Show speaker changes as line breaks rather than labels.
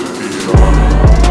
beyond.